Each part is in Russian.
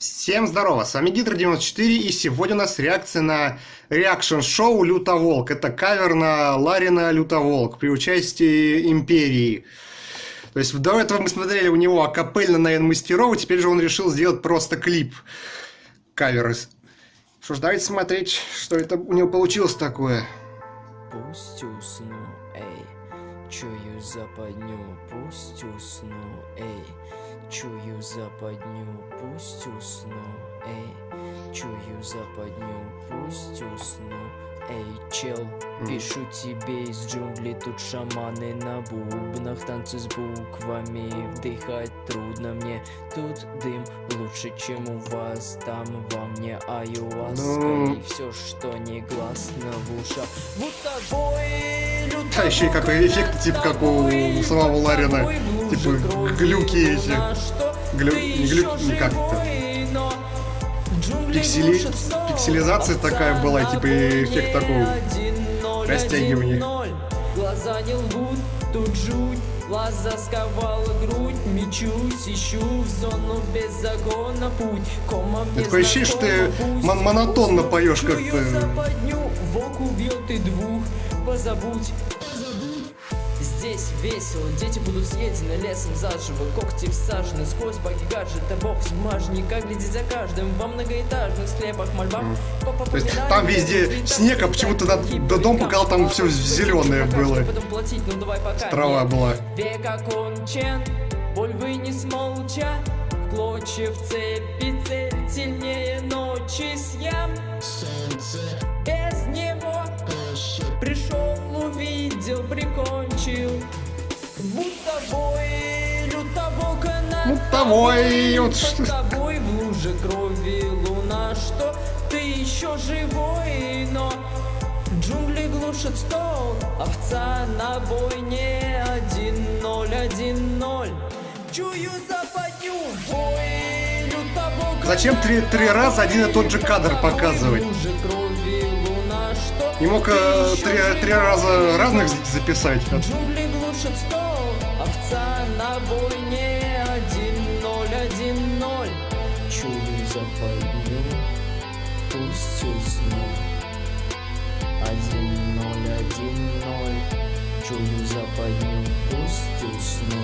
Всем здорово, с вами Гидро94 и сегодня у нас реакция на реакшн-шоу Лютоволк. Это кавер на Ларина Лютоволк при участии Империи. То есть до этого мы смотрели у него акапельно на Мастерова, теперь же он решил сделать просто клип кавер. Что ж, давайте смотреть, что это у него получилось такое. Пусть усну, эй, чую западню, пусть усну, эй. Чую западню, пусть усну, эй Чую западню, пусть усну, эй Чел, пишу тебе из джунглей Тут шаманы на бубнах Танцы с буквами Вдыхать трудно мне. Тут дым лучше, чем у вас Там во мне аюаска ну... И все, что не гласно в ушах. Будто бой А еще и какой эффект, типа как у самого Ларина. Типа глюки эти. Глю... Не глю... Не как это. Пиксели... Пикселизация такая была, типа эффект такого растягивания. Глаза не лгут, тут жуть Глаза сковала грудь, мечусь, ищу в зону без загона путь. Кома мне Такое ощущение, что ты мон монотонно поешь как-то. Волк убьет и двух, позабудь. Здесь весело, дети будут съедены лесом заживо Когти всажены сквозь баги гаджета Бог смажника глядит за каждым Во многоэтажных склепах мольба mm. То есть там везде снег, а почему-то до дом пока там все зеленое было. Трава была. Век окончен, боль вынес молча Клочья в цепи цель сильнее ночи съем Без Мутовой, вот что тобой в луже крови луна Что ты еще живой, но Джунгли глушат стол Овца на бойне Один ноль, один ноль Чую западню бой Зачем три, три раза один и тот же кадр показывать? Не мог э, три, три раза разных записать. Джунгли глушат стол, овца на бойне, Чую западню, пусть усну. Один ноль, один ноль. Чую западню, пусть усну.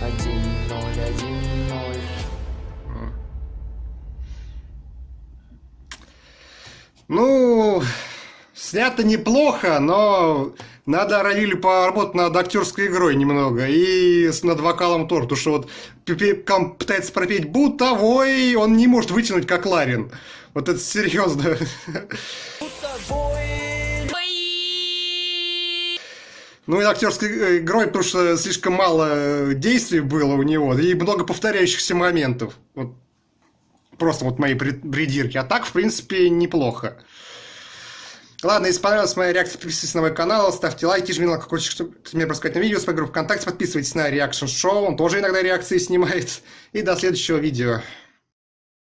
Один ноль, один ноль. Ну, снято неплохо, но надо Равилю поработать над актерской игрой немного и над вокалом тоже, потому что вот Кам пытается пропеть бутовой, он не может вытянуть как Ларин. Вот это серьезно. Ну и актерской игрой, потому что слишком мало действий было у него и много повторяющихся моментов. Вот Просто вот мои придирки. А так, в принципе, неплохо. Ладно, если понравилась моя реакция, подписывайтесь на мой канал, ставьте лайки, жмите на колокольчик, чтобы мне рассказать на видео, с ВКонтакте, подписывайтесь на реакшн шоу, он тоже иногда реакции снимает. И до следующего видео.